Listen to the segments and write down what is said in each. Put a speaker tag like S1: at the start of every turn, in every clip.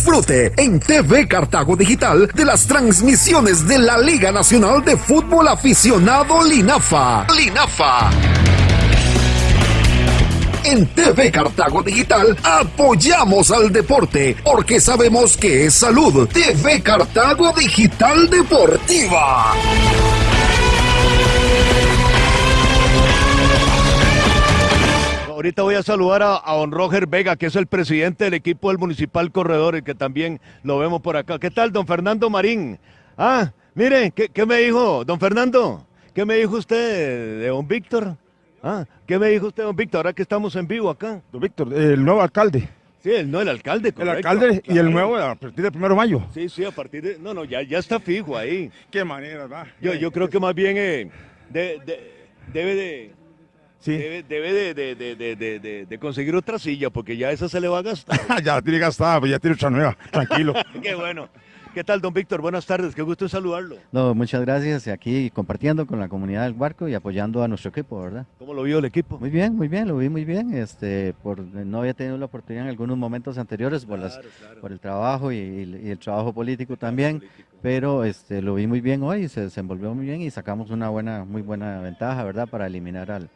S1: Disfrute en TV Cartago Digital de las transmisiones de la Liga Nacional de Fútbol Aficionado Linafa. Linafa. En TV Cartago Digital apoyamos al deporte porque sabemos que es salud. TV Cartago Digital Deportiva.
S2: Ahorita voy a saludar a, don Roger Vega, que es el presidente del equipo del Municipal Corredores, que también lo vemos por acá. ¿Qué tal, don Fernando Marín? Ah, mire, ¿qué, me dijo, don Fernando? ¿Qué me dijo usted de don Víctor? Ah, ¿qué me dijo usted, don Víctor, ahora que estamos en vivo acá?
S3: Don Víctor, el nuevo alcalde.
S2: Sí, el, no, el alcalde,
S3: correcto. El alcalde y el nuevo a partir del primero de mayo.
S2: Sí, sí, a partir de... No, no, ya, ya está fijo ahí.
S3: Qué manera, va.
S2: Yo, yo creo que más bien eh, debe de Debe, de, conseguir otra silla porque ya esa se le va a gastar.
S3: ya tiene gastada, pues ya tiene otra nueva. Tranquilo.
S2: Qué bueno. ¿Qué tal, don Víctor? Buenas tardes, qué gusto saludarlo.
S4: No, muchas gracias. Aquí compartiendo con la comunidad del Barco y apoyando a nuestro equipo, ¿verdad?
S2: ¿Cómo lo vio el equipo?
S4: Muy bien, muy bien, lo vi muy bien. Este, por, no había tenido la oportunidad en algunos momentos anteriores por, las, por el trabajo y, el trabajo político también, pero este, lo vi muy bien hoy, se desenvolvió muy bien y sacamos una buena, muy buena ventaja, ¿verdad? Para eliminar al,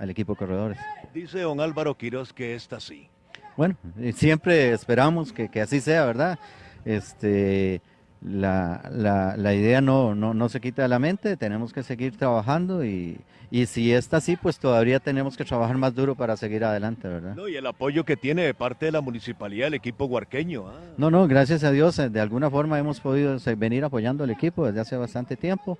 S4: al equipo corredores.
S2: Dice don Álvaro Quiroz que está así.
S4: Bueno, siempre esperamos que, que así sea, ¿verdad? Este, la, la, la idea no, no, no, se quita de la mente, tenemos que seguir trabajando y, y, si está así, pues todavía tenemos que trabajar más duro para seguir adelante, ¿verdad?
S2: No, y el apoyo que tiene de parte de la municipalidad, el equipo huarqueño. Ah.
S4: No, no, gracias a Dios, de alguna forma hemos podido venir apoyando al equipo desde hace bastante tiempo.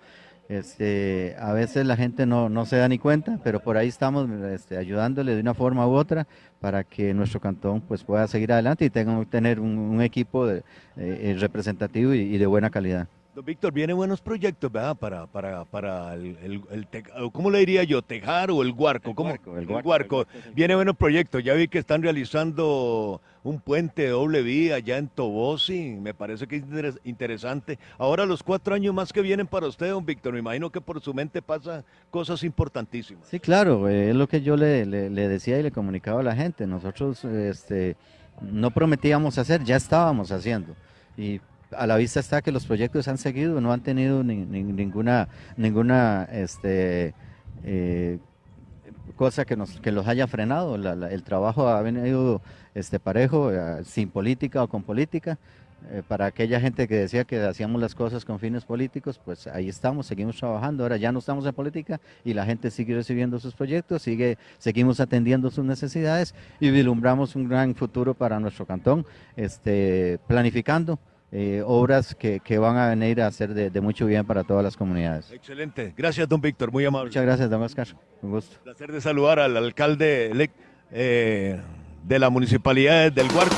S4: Este, a veces la gente no, no, se da ni cuenta, pero por ahí estamos este, ayudándole de una forma u otra para que nuestro cantón pues, pueda seguir adelante y tenga, tener un, equipo de, eh, representativo y de buena calidad.
S2: Don Víctor, vienen buenos proyectos, ¿verdad? Para, para, para el, el, ¿cómo le diría yo? ¿Tejar o el guarco? ¿Cómo? El guarco. Vienen buenos proyectos. Ya vi que están realizando un puente de doble vía allá en Tobosi. Me parece que es interesante. Ahora los cuatro años más que vienen para usted, don Víctor, me imagino que por su mente pasa cosas importantísimas.
S4: Sí, claro. Eh, es lo que yo le, le, le, decía y le comunicaba a la gente. Nosotros este, no prometíamos hacer, ya estábamos haciendo. Y a la vista está que los proyectos han seguido, no han tenido ninguna, ninguna este, eh, cosa que, nos, los haya frenado. el trabajo ha venido este, parejo, eh, sin política o con política. Eh, para aquella gente que decía que hacíamos las cosas con fines políticos, pues ahí estamos, seguimos trabajando. Ahora ya no estamos en política y la gente sigue recibiendo sus proyectos, sigue, seguimos atendiendo sus necesidades y vislumbramos un gran futuro para nuestro cantón, este, planificando eh, obras que, que, van a venir a ser de, mucho bien para todas las comunidades.
S2: Excelente. Gracias, don Víctor. Muy amable.
S4: Muchas gracias, don Oscar. Un gusto.
S2: Placer de saludar al alcalde eh, de la municipalidad del Huarco.